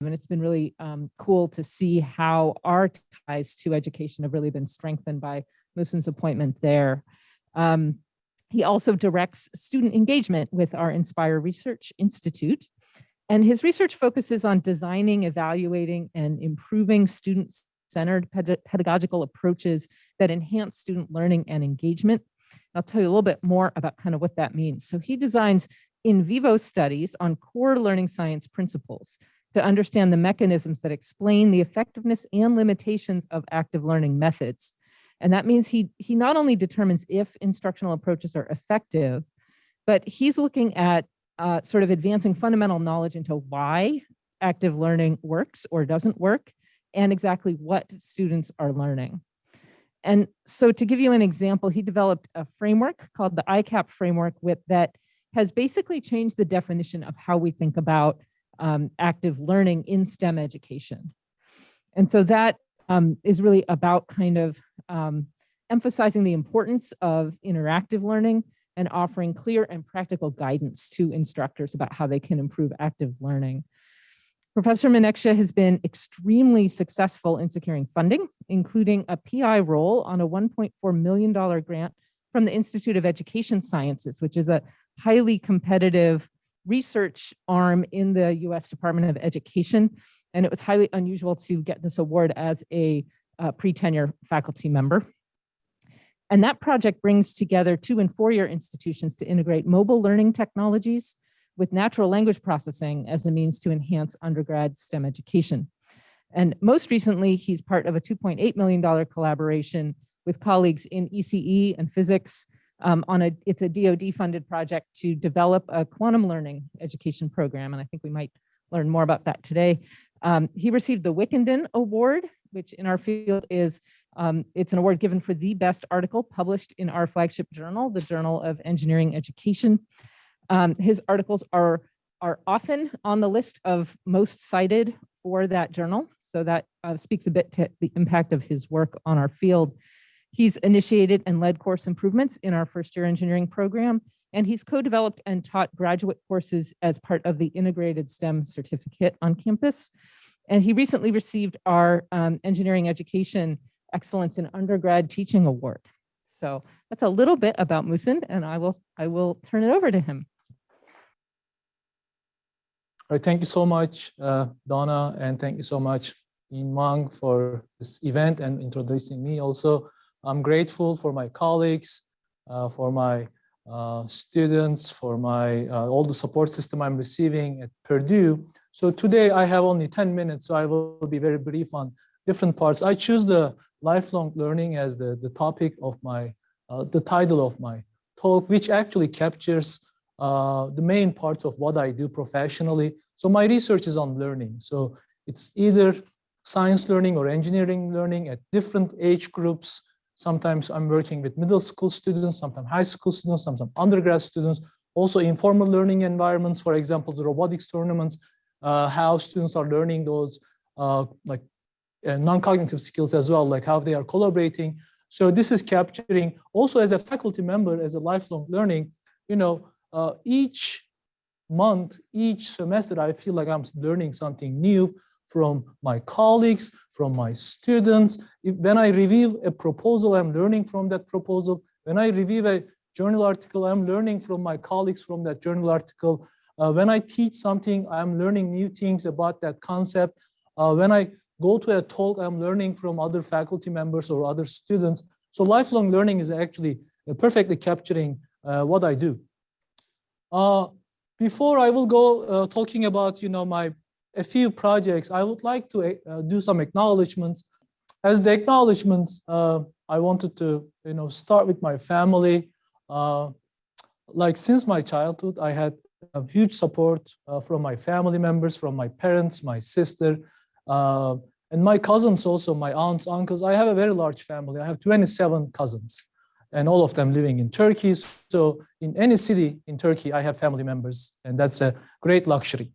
and it's been really um, cool to see how our ties to education have really been strengthened by Muhsin's appointment there. Um, he also directs student engagement with our Inspire Research Institute. And his research focuses on designing, evaluating, and improving student-centered pedagogical approaches that enhance student learning and engagement. I'll tell you a little bit more about kind of what that means. So he designs in vivo studies on core learning science principles to understand the mechanisms that explain the effectiveness and limitations of active learning methods. And that means he, he not only determines if instructional approaches are effective, but he's looking at uh, sort of advancing fundamental knowledge into why active learning works or doesn't work, and exactly what students are learning. And so to give you an example, he developed a framework called the ICAP framework with, that has basically changed the definition of how we think about um, active learning in STEM education. And so that um, is really about kind of um, emphasizing the importance of interactive learning and offering clear and practical guidance to instructors about how they can improve active learning. Professor Menekse has been extremely successful in securing funding, including a PI role on a $1.4 million grant from the Institute of Education Sciences, which is a highly competitive research arm in the US Department of Education. And it was highly unusual to get this award as a uh, pre-tenure faculty member. And that project brings together two and four-year institutions to integrate mobile learning technologies with natural language processing as a means to enhance undergrad STEM education. And most recently, he's part of a $2.8 million collaboration with colleagues in ECE and physics um, on a, it's a DoD funded project to develop a quantum learning education program. And I think we might learn more about that today. Um, he received the Wickenden Award, which in our field is, um, it's an award given for the best article published in our flagship journal, the Journal of Engineering Education. Um, his articles are, are often on the list of most cited for that journal. So that uh, speaks a bit to the impact of his work on our field. He's initiated and led course improvements in our first year engineering program, and he's co-developed and taught graduate courses as part of the integrated STEM certificate on campus. And he recently received our um, engineering education excellence in undergrad teaching award. So that's a little bit about Muhsin, and I will I will turn it over to him. All right, thank you so much, uh, Donna, and thank you so much, In Mang, for this event and introducing me also. I'm grateful for my colleagues, uh, for my uh, students, for my uh, all the support system I'm receiving at Purdue. So today I have only 10 minutes, so I will be very brief on different parts. I choose the lifelong learning as the, the topic of my, uh, the title of my talk, which actually captures uh, the main parts of what I do professionally. So my research is on learning. So it's either science learning or engineering learning at different age groups, Sometimes I'm working with middle school students, sometimes high school students, sometimes undergrad students, also informal learning environments, for example, the robotics tournaments, uh, how students are learning those uh, like uh, non-cognitive skills as well, like how they are collaborating. So this is capturing also as a faculty member, as a lifelong learning, you know, uh, each month, each semester, I feel like I'm learning something new from my colleagues, from my students. If, when I review a proposal, I'm learning from that proposal. When I review a journal article, I'm learning from my colleagues from that journal article. Uh, when I teach something, I'm learning new things about that concept. Uh, when I go to a talk, I'm learning from other faculty members or other students. So lifelong learning is actually uh, perfectly capturing uh, what I do. Uh, before I will go uh, talking about, you know, my a few projects, I would like to uh, do some acknowledgements. As the acknowledgements, uh, I wanted to, you know, start with my family. Uh, like since my childhood, I had huge support uh, from my family members, from my parents, my sister, uh, and my cousins also, my aunts, uncles. I have a very large family. I have 27 cousins and all of them living in Turkey. So in any city in Turkey, I have family members and that's a great luxury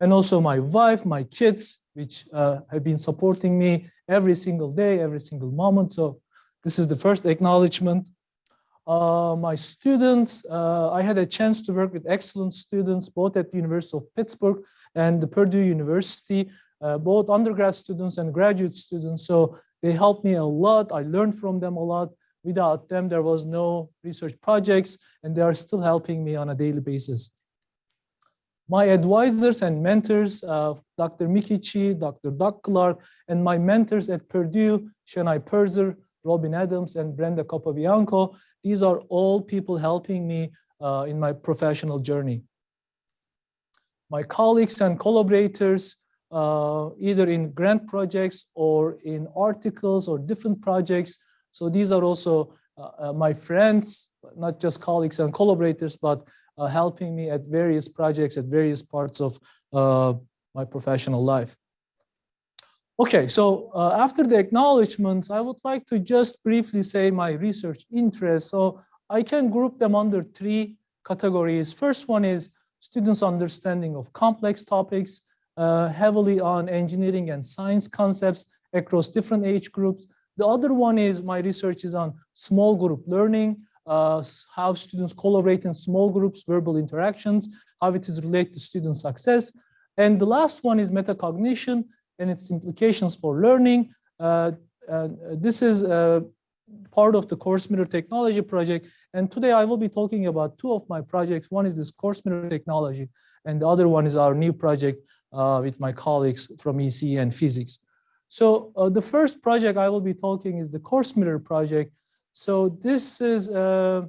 and also my wife, my kids, which uh, have been supporting me every single day, every single moment. So this is the first acknowledgement. Uh, my students, uh, I had a chance to work with excellent students, both at the University of Pittsburgh and the Purdue University, uh, both undergrad students and graduate students. So they helped me a lot. I learned from them a lot. Without them, there was no research projects, and they are still helping me on a daily basis. My advisors and mentors, uh, Dr. Micki Chi, Dr. Doug Clark, and my mentors at Purdue, Senay Purzer, Robin Adams, and Brenda Capobianco, these are all people helping me uh, in my professional journey. My colleagues and collaborators, uh, either in grant projects or in articles or different projects. So these are also uh, uh my friends, not just colleagues and collaborators, but helping me at various projects at various parts of uh, my professional life. Okay, so uh, after the acknowledgements, I would like to just briefly say my research interests. So I can group them under three categories. First one is students' understanding of complex topics, uh, heavily on engineering and science concepts across different age groups. The other one is my research is on small group learning, uh, how students collaborate in small groups, verbal interactions, how it is related to student success. And the last one is metacognition, and its implications for learning. Uh, uh, this is uh, part of the course mirror technology project. And today I will be talking about two of my projects. One is this course mirror technology, and the other one is our new project uh, with my colleagues from EC and physics. So uh, the first project I will be talking is the course mirror project. So this is, uh,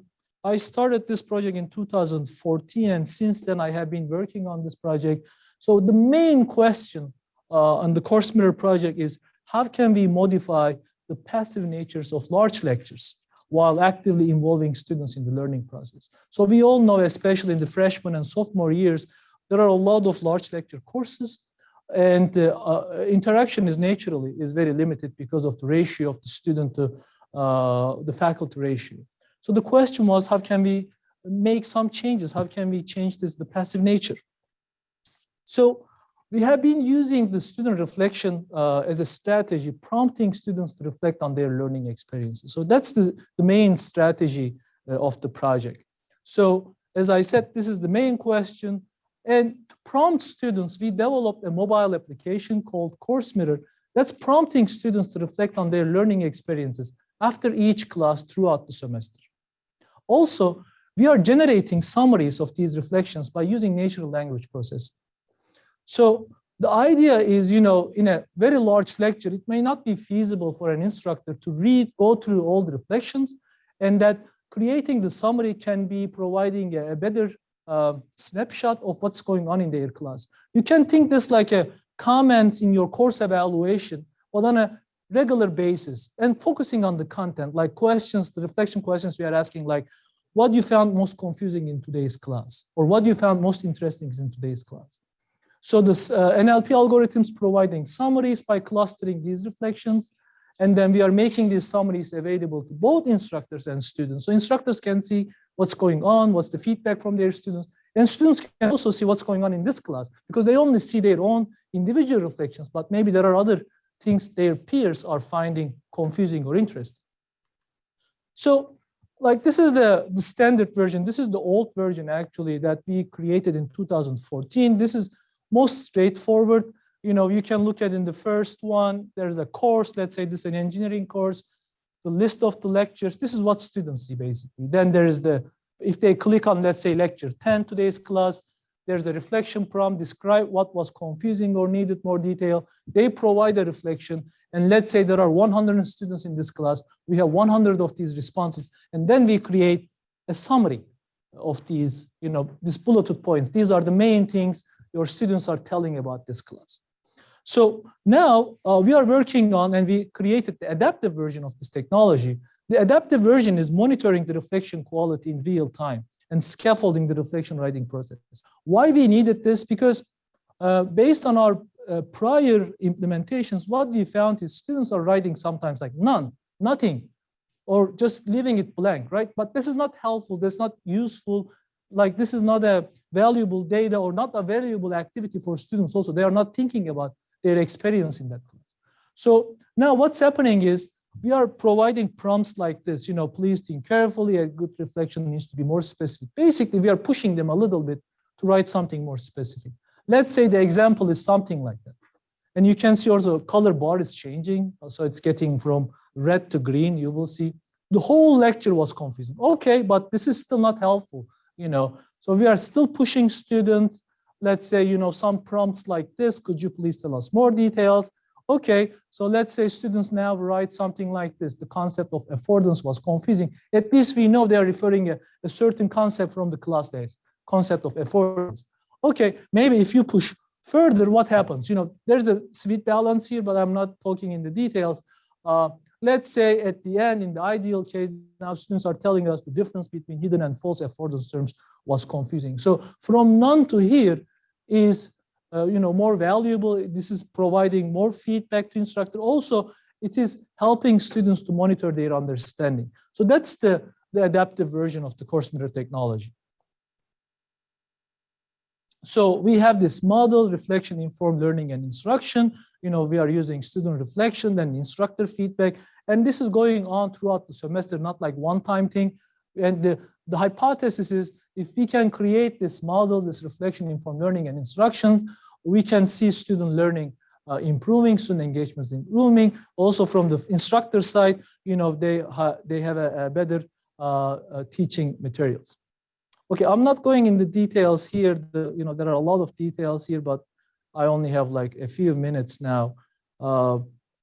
I started this project in 2014, and since then I have been working on this project. So the main question uh, on the course mirror project is how can we modify the passive natures of large lectures while actively involving students in the learning process. So we all know, especially in the freshman and sophomore years, there are a lot of large lecture courses and the uh, interaction is naturally is very limited because of the ratio of the student to uh, the faculty ratio. So the question was, how can we make some changes? How can we change this, the passive nature? So we have been using the student reflection uh, as a strategy, prompting students to reflect on their learning experiences. So that's the, the main strategy uh, of the project. So as I said, this is the main question. And to prompt students, we developed a mobile application called Course Mirror that's prompting students to reflect on their learning experiences after each class throughout the semester. Also, we are generating summaries of these reflections by using natural language processing. So the idea is, you know, in a very large lecture, it may not be feasible for an instructor to read, go through all the reflections, and that creating the summary can be providing a, better uh, snapshot of what's going on in their class. You can think this like a comments in your course evaluation, but on a regular basis and focusing on the content, like questions, the reflection questions we are asking, like what you found most confusing in today's class, or what you found most interesting in today's class. So this uh, NLP algorithms providing summaries by clustering these reflections. And then we are making these summaries available to both instructors and students. So instructors can see what's going on, what's the feedback from their students. And students can also see what's going on in this class because they only see their own individual reflections, but maybe there are other things their peers are finding confusing or interesting. So like this is the, the standard version. This is the old version actually that we created in 2014. This is most straightforward. You know, you can look at in the first one, there's a course, let's say this is an engineering course, the list of the lectures, this is what students see basically. Then there is the, if they click on, let's say lecture 10, today's class, there's a reflection prompt, describe what was confusing or needed more detail. They provide a reflection. And let's say there are 100 students in this class, we have 100 of these responses, and then we create a summary of these, you know, these bulleted points. These are the main things your students are telling about this class. So now uh, we are working on and we created the adaptive version of this technology. The adaptive version is monitoring the reflection quality in real time and scaffolding the reflection writing process. Why we needed this? Because uh, based on our uh, prior implementations, what we found is students are writing sometimes like none, nothing, or just leaving it blank, right? But this is not helpful, this is not useful, like this is not a valuable data or not a valuable activity for students also. They are not thinking about their experience in that class. So now what's happening is we are providing prompts like this, you know, please think carefully, a good reflection needs to be more specific. Basically, we are pushing them a little bit to write something more specific. let's say the example is something like that. And you can see also color bar is changing. So it's getting from red to green. You will see the whole lecture was confusing. Okay, but this is still not helpful, you know. So we are still pushing students. Let's say, you know, some prompts like this. Could you please tell us more details? Okay, so let's say students now write something like this. The concept of affordance was confusing. At least we know they are referring a, a certain concept from the class days, concept of affordance. Okay, maybe if you push further, what happens? You know, there's a sweet balance here, but I'm not talking in the details. Uh, let's say at the end, in the ideal case, now students are telling us the difference between hidden and false affordance terms was confusing. So from none to here is uh, you know, more valuable. This is providing more feedback to instructor. Also, it is helping students to monitor their understanding. So that's the, the adaptive version of the course mirror technology. So we have this model, reflection, informed learning and instruction. You know, we are using student reflection and instructor feedback. And this is going on throughout the semester, not like one-time thing. And the, the hypothesis is if we can create this model, this reflection, informed learning and instruction, we can see student learning uh, improving, student engagements improving. Also from the instructor side, you know, they, ha they have a, a better uh, uh, teaching materials. Okay, I'm not going into details here. The, you know, there are a lot of details here, but I only have like a few minutes now. Uh,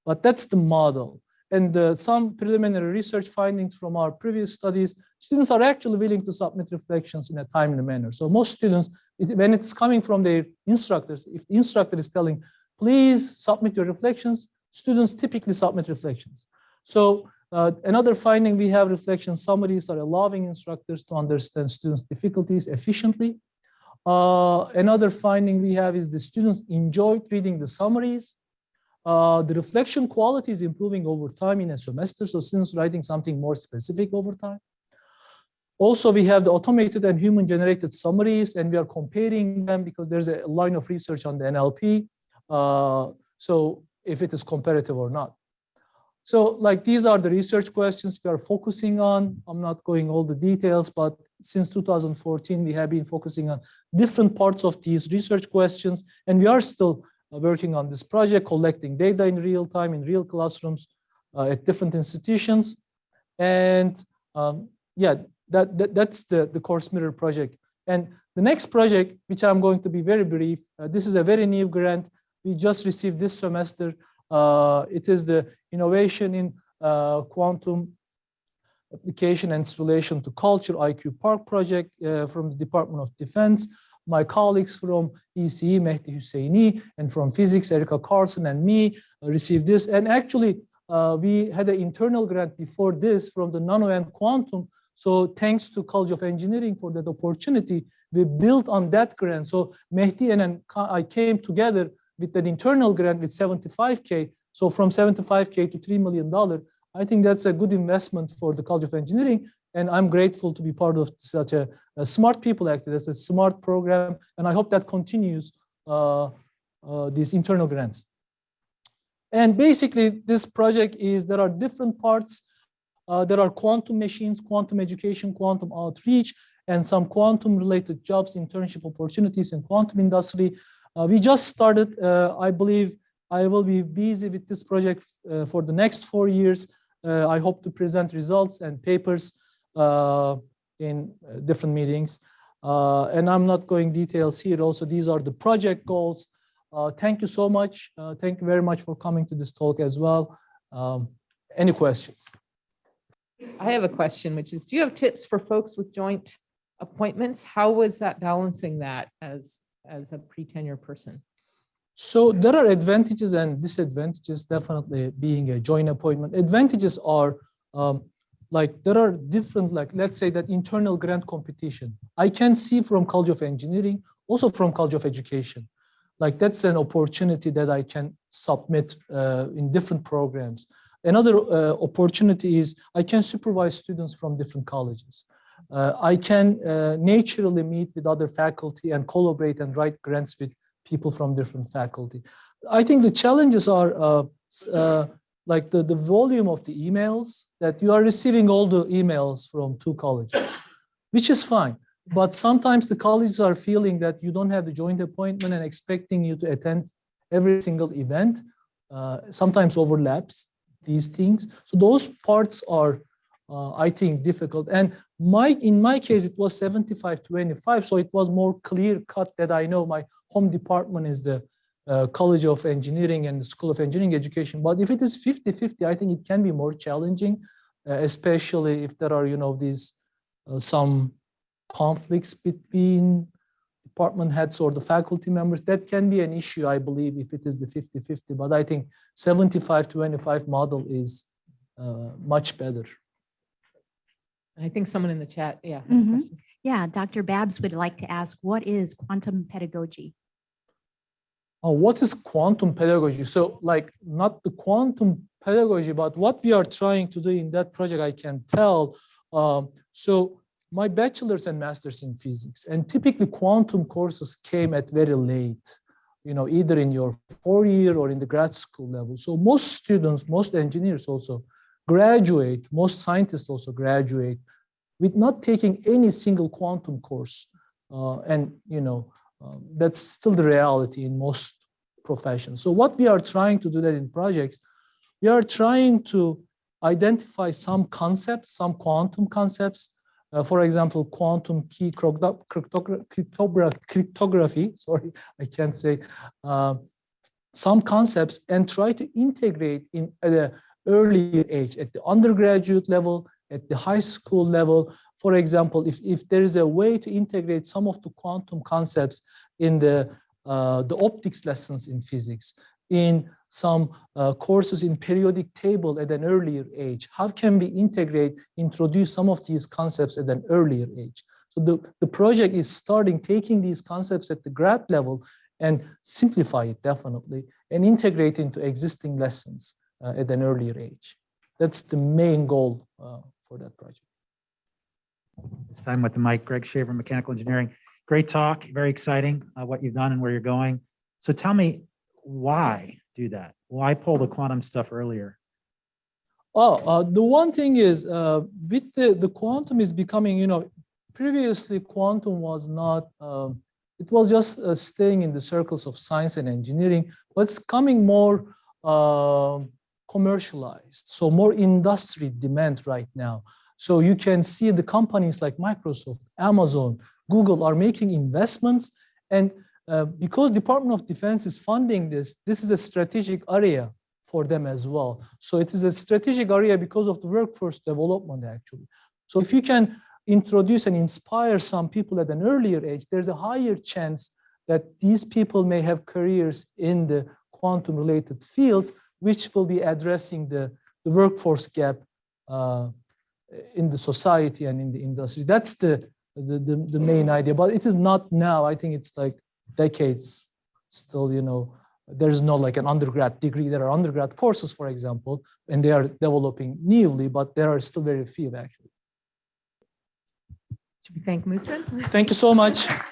but that's the model. And uh, some preliminary research findings from our previous studies, students are actually willing to submit reflections in a timely manner. So most students, it, when it's coming from their instructors, if the instructor is telling, please submit your reflections, students typically submit reflections. So uh, another finding we have reflection summaries are allowing instructors to understand students' difficulties efficiently. Uh, another finding we have is the students enjoyed reading the summaries uh, the reflection quality is improving over time in a semester, so students writing something more specific over time. Also, we have the automated and human-generated summaries, and we are comparing them because there's a line of research on the NLP. Uh, so if it is comparative or not. So like these are the research questions we are focusing on. I'm not going all the details, but since 2014, we have been focusing on different parts of these research questions, and we are still uh, working on this project, collecting data in real time in real classrooms uh, at different institutions. And um, yeah, that, that, that's the, the course mirror project. And the next project, which I'm going to be very brief, uh, this is a very new grant we just received this semester. Uh, it is the innovation in uh, quantum application and its relation to culture IQ Park project uh, from the Department of Defense my colleagues from ECE, Mahdi Hosseini, and from physics, Erica Carlson and me received this. And actually, uh, we had an internal grant before this from the Nano and Quantum. So thanks to College of Engineering for that opportunity, we built on that grant. So Mehdi and I came together with that internal grant with 75K. So from 75K to $3 million, I think that's a good investment for the College of Engineering. And I'm grateful to be part of such a, a smart people act. It's a smart program. And I hope that continues uh, uh, these internal grants. And basically this project is, there are different parts. Uh, there are quantum machines, quantum education, quantum outreach, and some quantum related jobs, internship opportunities in quantum industry. Uh, we just started, uh, I believe I will be busy with this project uh, for the next four years. I hope to present results and papers uh, in uh, different meetings. Uh, and I'm not going details here. Also, these are the project goals. thank you so much. thank you very much for coming to this talk as well. Um, any questions? I have a question, which is, do you have tips for folks with joint appointments? How was that balancing that as, as a pre-tenure person? So there are advantages and disadvantages, definitely being a joint appointment. Advantages are um, like there are different, like let's say that internal grant competition. I can see from College of Engineering, also from College of Education. Like that's an opportunity that I can submit uh, in different programs. Another uh, opportunity is I can supervise students from different colleges. Uh, I can uh, naturally meet with other faculty and collaborate and write grants with people from different faculty. I think the challenges are uh, uh, like the, the volume of the emails that you are receiving all the emails from two colleges, which is fine. But sometimes the colleges are feeling that you don't have the joint appointment and expecting you to attend every single event. Uh, sometimes overlaps these things. So those parts are, uh, I think, difficult. And my in my case, it was 75 25. So it was more clear cut that I know my home department is the uh, College of Engineering and the School of Engineering Education. But if it is 50 50, I think it can be more challenging, uh, especially if there are, you know, these uh, some conflicts between department heads or the faculty members, that can be an issue, I believe, if it is the 50-50, but I think 75-25 model is uh, much better. I think someone in the chat, yeah. had a Mhm. question. Yeah, Dr. Babs would like to ask, what is quantum pedagogy? Oh, what is quantum pedagogy? So like not the quantum pedagogy, but what we are trying to do in that project, I can tell. Um, so my bachelor's and master's in physics and typically quantum courses came at very late, you know, either in your four year or in the grad school level. So most students, most engineers also graduate, most scientists also graduate with not taking any single quantum course. Uh, and, you know, um, that's still the reality in most professions. So what we are trying to do that in projects, we are trying to identify some concepts, some quantum concepts. Uh, for example, quantum key crypto- cryptogra- cryptogra- cryptography, sorry, I can't say, uh, some concepts and try to integrate in at early age, at the undergraduate level, at the high school level. For example, if, if there is a way to integrate some of the quantum concepts in the, uh, the optics lessons in physics, in some uh, courses in periodic table at an earlier age, how can we integrate, introduce some of these concepts at an earlier age? So the, the project is starting taking these concepts at the grad level and simplify it definitely and integrate into existing lessons at an earlier age. That's the main goal uh, for that project. This time with the mic, Greg Shaver, Mechanical Engineering. Great talk, very exciting, uh, what you've done and where you're going. So tell me, why do that? Why pull the quantum stuff earlier? Oh, uh, the one thing is uh, with the, the quantum is becoming, you know, previously quantum was not, um, it was just uh, staying in the circles of science and engineering, but it's coming more um commercialized. So more industry demand right now. So you can see the companies like Microsoft, Amazon, Google are making investments. And uh, because Department of Defense is funding this, this is a strategic area for them as well. So it is a strategic area because of the workforce development actually. So if you can introduce and inspire some people at an earlier age, there's a higher chance that these people may have careers in the quantum related fields, which will be addressing the, the workforce gap uh, in the society and in the industry. That's the, the, the, the main idea, but it is not now. I think it's like decades still, you know, there's no like an undergrad degree. There are undergrad courses, for example, and they are developing newly, but there are still very few actually. Should we thank Musa? Thank you so much.